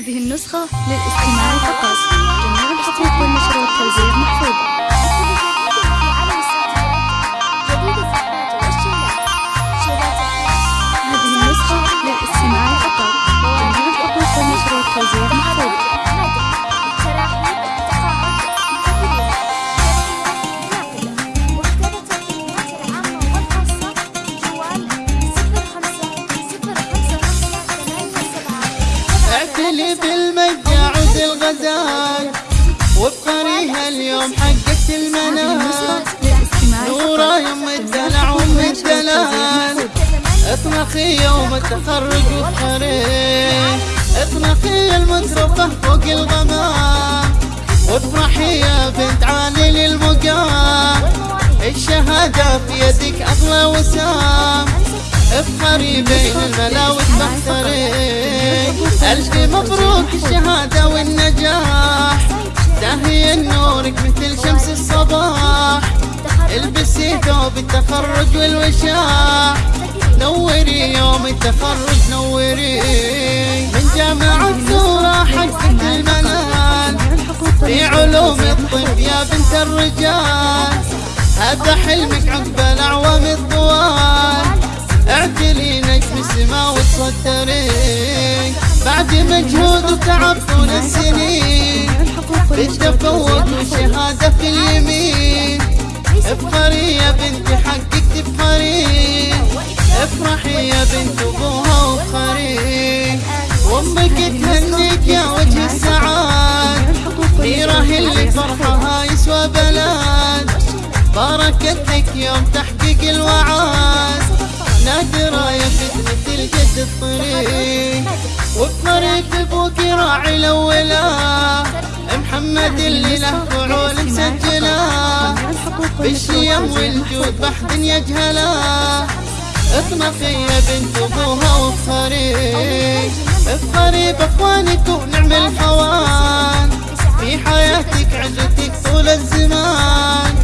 هذه النسخة للاستماع فقط. جميع الحقوق والنشر والتوزيع محفوظة. وبقريها اليوم للاستماع نورا فقط يم الدلع والتوزيع الدلال. اطلقي يوم التخرج وفخري اطلقي المترفه فوق الغمام. وافرحي يا بنت عالي للمقام. الشهادة في يدك أغلى وسام. افخري بين الملا وتبختري ألف مبروك الشهادة. نورك مثل شمس الصباح. البسي ثوب التخرج والوشاح نوري يوم التخرج نوري. من جامعة ثورة حقت المنال في علوم الطب يا بنت الرجال. هذا حلمك عقب الأعوام الطوال. اعتلي نجم السما وتصدري. بعد مجهود وتعب طول السنين. بالتفوق والشهادة في اليمين. افخري يا بنتي حقك تفخري. افرحي يا بنت أبوها وافخري وأمك تهنيك يا وجه السعاد والنشر اللي فرحها يسوى بلاد. باركت لك يوم تحقيق الوعاد نادرة يا فتنة الجد الطريق وبطريق أبوك راعي الاولى محمد اللي له فعول والنشر بالشيم والجود بحد يجهله اطمخي يا بنت أبوها وافخري افخري باخوانك ونعم الحوان. في حياتك عزتك طول الزمان.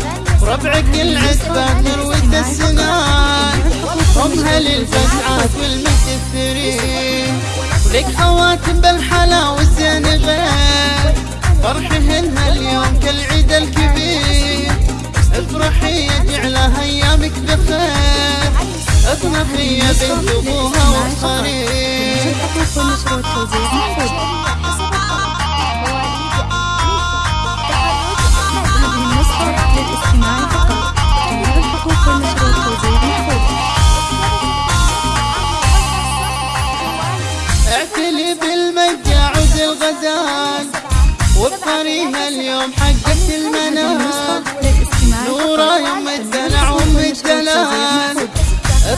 وربعك العتبان نروة السنان. رمها للفتعات والمجد الثري. ولك خواتم بالحلا والزين غير الحقوق والنشر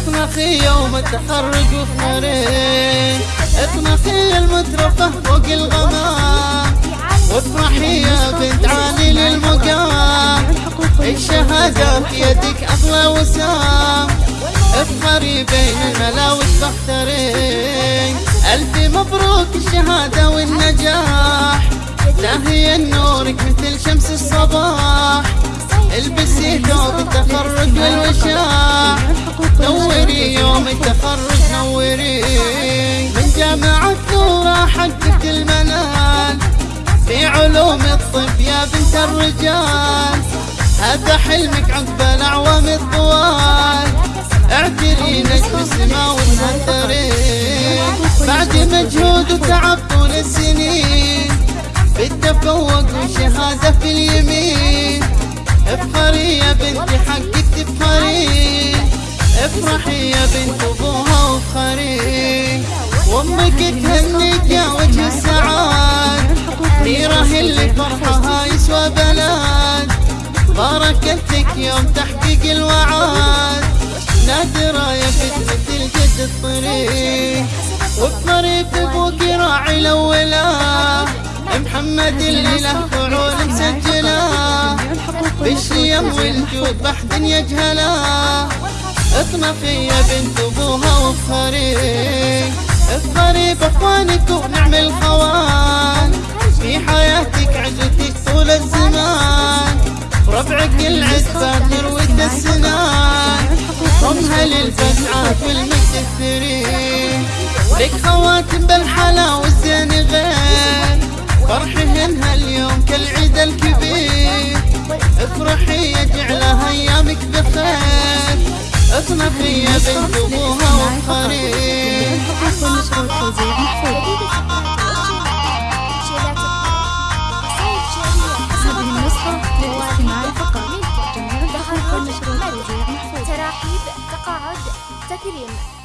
اطمخي يوم التخرج وافخري اطمخي المترفه فوق الغمام. وافرحي يا بنت عالي للمقام. الشهادة في يدك أغلى وسام. افخري بين الملا وتبختري ألف مبروك الشهادة والنجاح. زاهي نورك مثل شمس الصباح. البسي ثوب التخرج والوشاح. نوري يوم التخرج نوري. من جامعة ثورة حققت المنال في علوم الطب يا بنت الرجال. هذا حلمك عقب الأعوام الطوال. اعتري نجم السما والمنتري بعد مجهود وتعب طول السنين. بالتفوق والشهادة في اليمين. افخري يا بنتي حقك تفخري افرحي يا بنت ابوها وافخري وامك تهنيك يا وجه السعاد. غيره اللي فرحها يسوى بلاد باركت لك يوم تحقيق الوعاد. نادرة يا فتنة الجد الطريق. وبطريق أبوك راعي الاولى محمد اللي له فعول مسجلة. بالشيم والجود بحد يجهله اطمخي يا بنت ابوها وافخري افخري باخوانك ونعم الخوان في حياتك عزتك طول الزمان. وربعك العتبان نروة السنان. رمها للفتعات والمجد الثري لك خواتم بالحلا والزين غير فرحهن هاليوم كالعيد الكبير. افرحي يجعلها أيامك بخير. اصنفي يا بنت ابوها محفوظ تراحيب تقاعد تكريم.